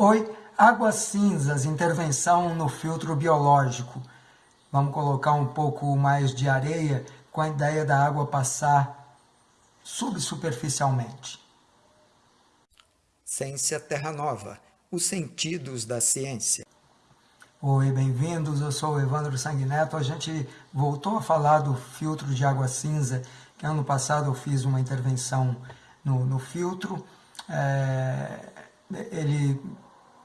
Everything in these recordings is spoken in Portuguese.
Oi, águas cinzas, intervenção no filtro biológico. Vamos colocar um pouco mais de areia com a ideia da água passar subsuperficialmente. Ciência Terra Nova, os sentidos da ciência. Oi, bem-vindos, eu sou o Evandro Sanguineto. A gente voltou a falar do filtro de água cinza, que ano passado eu fiz uma intervenção no, no filtro. É, ele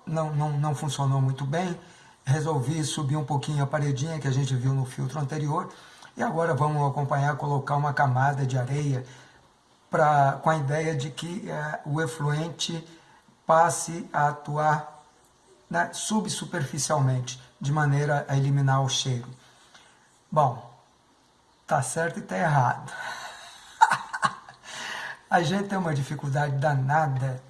não, não, não funcionou muito bem, resolvi subir um pouquinho a paredinha que a gente viu no filtro anterior, e agora vamos acompanhar, colocar uma camada de areia pra, com a ideia de que é, o efluente passe a atuar né, subsuperficialmente, de maneira a eliminar o cheiro. Bom, tá certo e tá errado. a gente tem uma dificuldade danada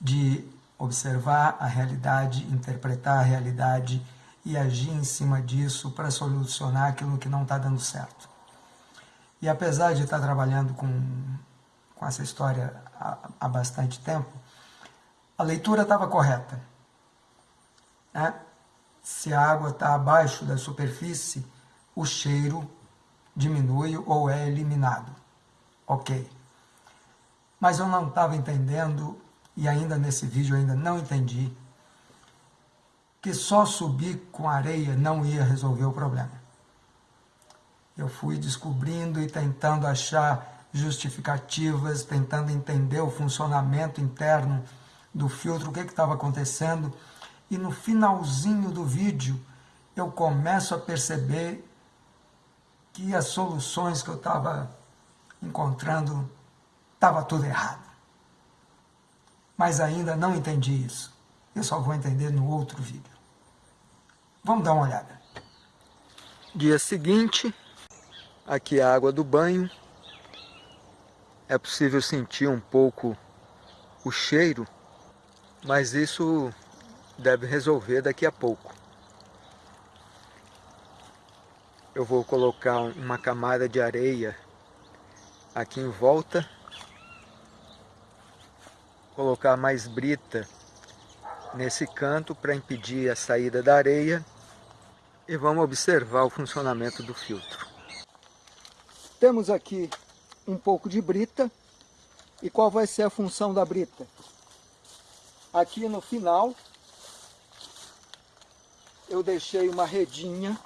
de observar a realidade, interpretar a realidade e agir em cima disso para solucionar aquilo que não está dando certo. E apesar de estar trabalhando com, com essa história há, há bastante tempo, a leitura estava correta. Né? Se a água está abaixo da superfície, o cheiro diminui ou é eliminado. Ok. Mas eu não estava entendendo e ainda nesse vídeo ainda não entendi, que só subir com areia não ia resolver o problema. Eu fui descobrindo e tentando achar justificativas, tentando entender o funcionamento interno do filtro, o que estava acontecendo, e no finalzinho do vídeo eu começo a perceber que as soluções que eu estava encontrando estava tudo errado mas ainda não entendi isso. Eu só vou entender no outro vídeo. Vamos dar uma olhada. Dia seguinte, aqui a água do banho. É possível sentir um pouco o cheiro, mas isso deve resolver daqui a pouco. Eu vou colocar uma camada de areia aqui em volta colocar mais brita nesse canto para impedir a saída da areia e vamos observar o funcionamento do filtro. Temos aqui um pouco de brita e qual vai ser a função da brita? Aqui no final eu deixei uma redinha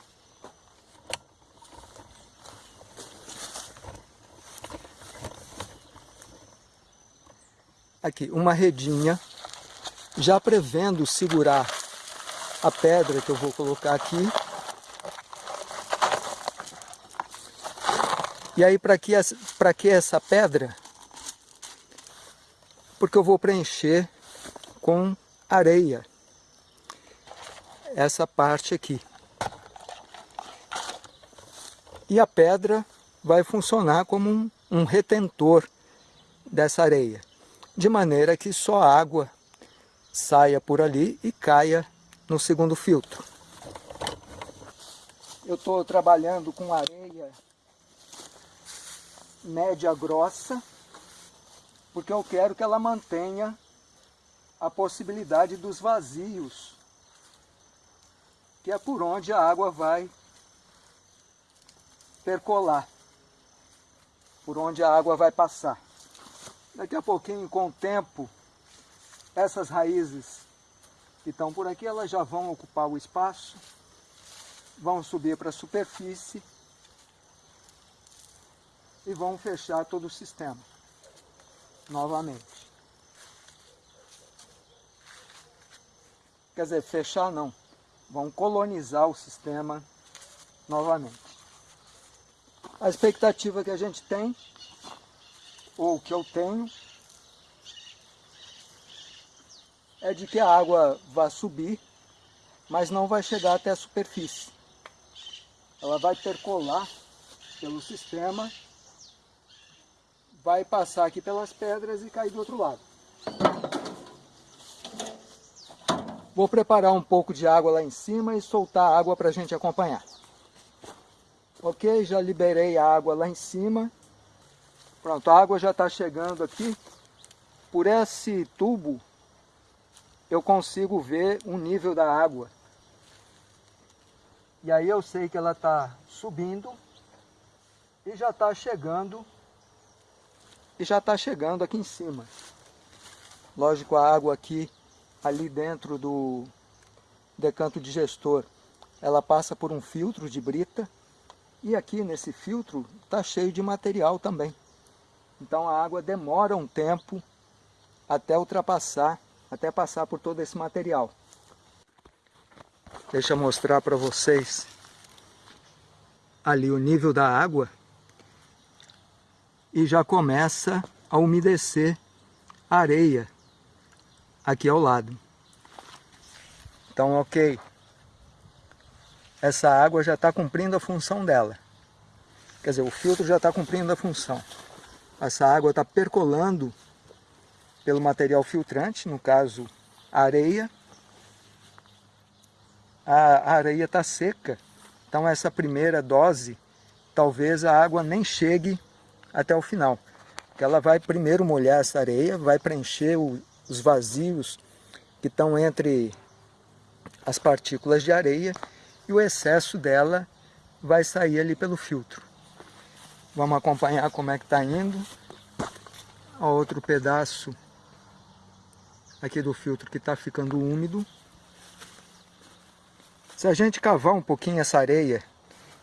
aqui uma redinha, já prevendo segurar a pedra que eu vou colocar aqui. E aí para que, que essa pedra? Porque eu vou preencher com areia essa parte aqui. E a pedra vai funcionar como um, um retentor dessa areia de maneira que só a água saia por ali e caia no segundo filtro. Eu estou trabalhando com areia média grossa, porque eu quero que ela mantenha a possibilidade dos vazios, que é por onde a água vai percolar, por onde a água vai passar. Daqui a pouquinho, com o tempo, essas raízes que estão por aqui, elas já vão ocupar o espaço, vão subir para a superfície e vão fechar todo o sistema novamente. Quer dizer, fechar não, vão colonizar o sistema novamente. A expectativa que a gente tem ou que eu tenho, é de que a água vai subir, mas não vai chegar até a superfície. Ela vai percolar pelo sistema, vai passar aqui pelas pedras e cair do outro lado. Vou preparar um pouco de água lá em cima e soltar a água para a gente acompanhar. Ok, já liberei a água lá em cima. Pronto, a água já está chegando aqui por esse tubo eu consigo ver o nível da água. E aí eu sei que ela está subindo e já está chegando e já está chegando aqui em cima. Lógico, a água aqui, ali dentro do decanto digestor, ela passa por um filtro de brita e aqui nesse filtro está cheio de material também. Então a água demora um tempo até ultrapassar, até passar por todo esse material. Deixa eu mostrar para vocês ali o nível da água e já começa a umedecer a areia aqui ao lado. Então, ok, essa água já está cumprindo a função dela. Quer dizer, o filtro já está cumprindo a função. Essa água está percolando pelo material filtrante, no caso areia. A areia está seca, então essa primeira dose, talvez a água nem chegue até o final. Ela vai primeiro molhar essa areia, vai preencher os vazios que estão entre as partículas de areia e o excesso dela vai sair ali pelo filtro. Vamos acompanhar como é que está indo. Ó, outro pedaço aqui do filtro que está ficando úmido. Se a gente cavar um pouquinho essa areia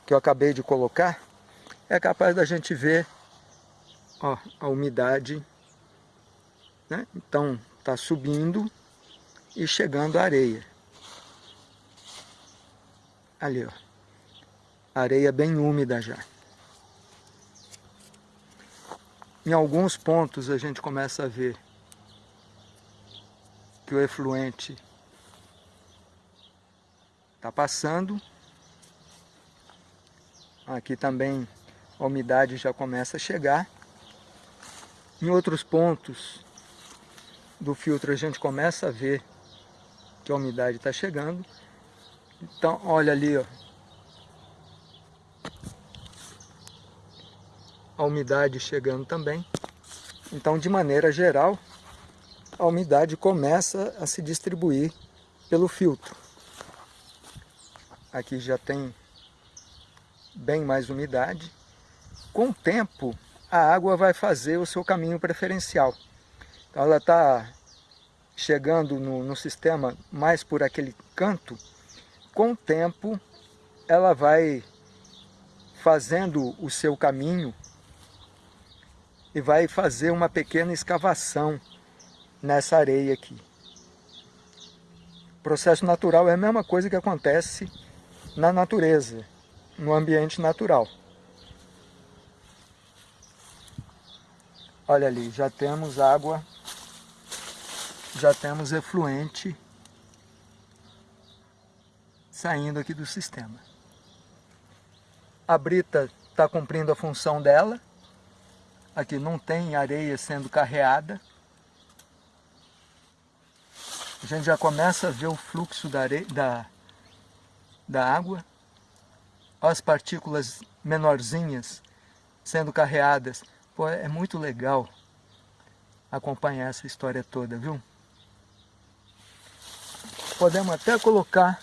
que eu acabei de colocar, é capaz da gente ver ó, a umidade. Né? Então está subindo e chegando a areia. Ali, ó. Areia bem úmida já. Em alguns pontos a gente começa a ver que o efluente está passando. Aqui também a umidade já começa a chegar. Em outros pontos do filtro a gente começa a ver que a umidade está chegando. Então, olha ali, ó. A umidade chegando também. Então, de maneira geral, a umidade começa a se distribuir pelo filtro. Aqui já tem bem mais umidade. Com o tempo, a água vai fazer o seu caminho preferencial. Então ela está chegando no, no sistema mais por aquele canto, com o tempo ela vai fazendo o seu caminho e vai fazer uma pequena escavação nessa areia aqui. O processo natural é a mesma coisa que acontece na natureza, no ambiente natural. Olha ali, já temos água, já temos efluente saindo aqui do sistema. A brita está cumprindo a função dela. Aqui não tem areia sendo carreada. A gente já começa a ver o fluxo da, areia, da, da água. As partículas menorzinhas sendo carreadas. Pô, é muito legal acompanhar essa história toda, viu? Podemos até colocar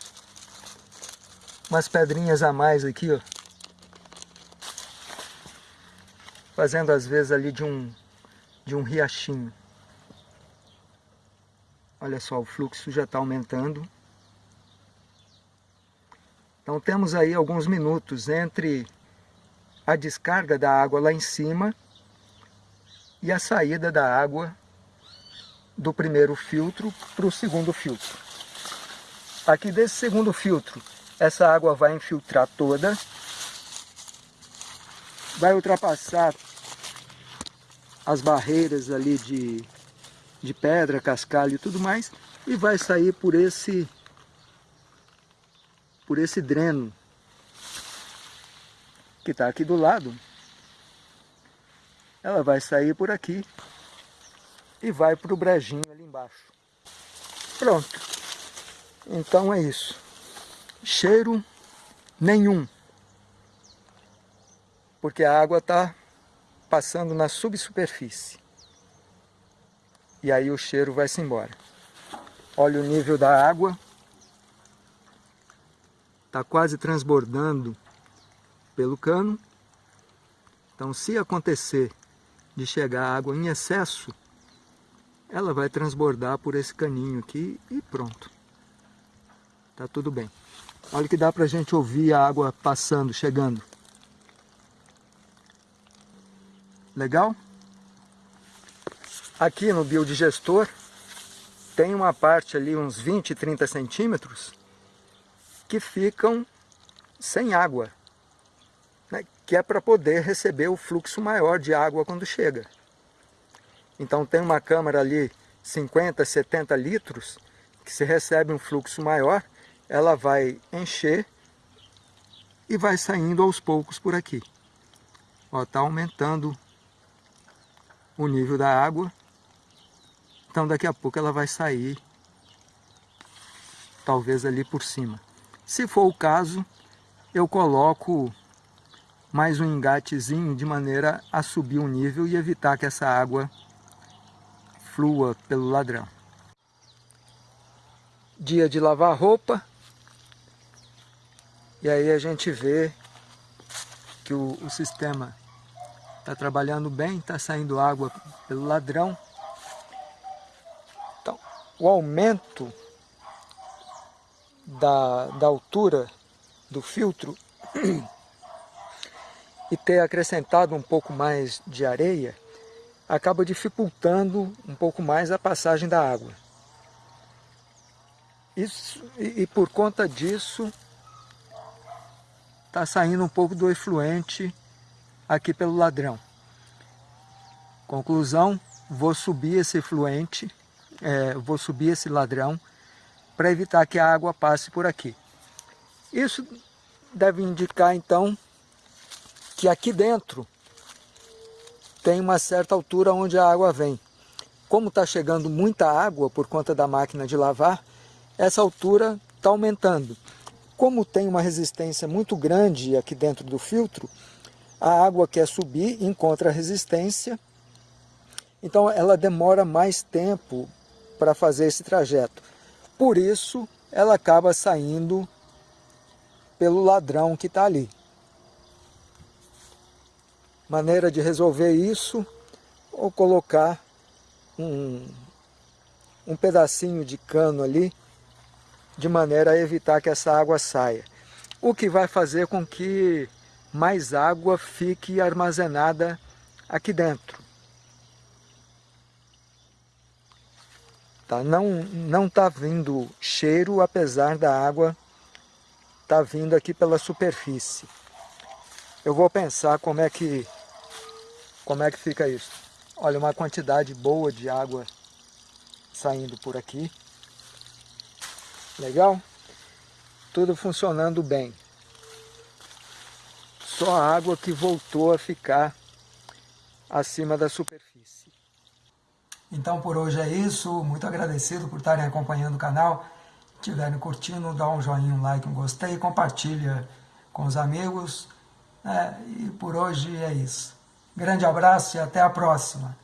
umas pedrinhas a mais aqui, ó. Fazendo às vezes ali de um, de um riachinho. Olha só, o fluxo já está aumentando. Então temos aí alguns minutos entre a descarga da água lá em cima e a saída da água do primeiro filtro para o segundo filtro. Aqui desse segundo filtro essa água vai infiltrar toda, vai ultrapassar as barreiras ali de, de pedra, cascalho e tudo mais, e vai sair por esse, por esse dreno que está aqui do lado. Ela vai sair por aqui e vai para o brejinho ali embaixo. Pronto. Então é isso cheiro nenhum, porque a água está passando na subsuperfície. E aí o cheiro vai-se embora. Olha o nível da água. Está quase transbordando pelo cano. Então, se acontecer de chegar água em excesso, ela vai transbordar por esse caninho aqui e pronto. Tá tudo bem. Olha que dá para a gente ouvir a água passando, chegando. Legal? Aqui no biodigestor tem uma parte ali, uns 20, 30 centímetros, que ficam sem água né, que é para poder receber o fluxo maior de água quando chega. Então tem uma câmara ali, 50, 70 litros, que se recebe um fluxo maior, ela vai encher e vai saindo aos poucos por aqui. Está aumentando o nível da água, então daqui a pouco ela vai sair, talvez ali por cima. Se for o caso, eu coloco mais um engatezinho de maneira a subir o nível e evitar que essa água flua pelo ladrão. Dia de lavar roupa. E aí a gente vê que o, o sistema está trabalhando bem, está saindo água pelo ladrão. Então, o aumento da, da altura do filtro e ter acrescentado um pouco mais de areia, acaba dificultando um pouco mais a passagem da água. Isso, e, e por conta disso, está saindo um pouco do efluente aqui pelo ladrão. Conclusão, vou subir esse efluente, é, vou subir esse ladrão para evitar que a água passe por aqui. Isso deve indicar então que aqui dentro tem uma certa altura onde a água vem. Como está chegando muita água por conta da máquina de lavar, essa altura está aumentando. Como tem uma resistência muito grande aqui dentro do filtro, a água quer subir, encontra resistência, então ela demora mais tempo para fazer esse trajeto. Por isso, ela acaba saindo pelo ladrão que está ali maneira de resolver isso ou colocar um, um pedacinho de cano ali de maneira a evitar que essa água saia. O que vai fazer com que mais água fique armazenada aqui dentro. Tá? Não não está vindo cheiro, apesar da água tá vindo aqui pela superfície. Eu vou pensar como é que como é que fica isso? Olha, uma quantidade boa de água saindo por aqui. Legal? Tudo funcionando bem. Só a água que voltou a ficar acima da superfície. Então por hoje é isso. Muito agradecido por estarem acompanhando o canal. Estiverem curtindo, dá um joinha, um like, um gostei, compartilha com os amigos. É, e por hoje é isso. Grande abraço e até a próxima.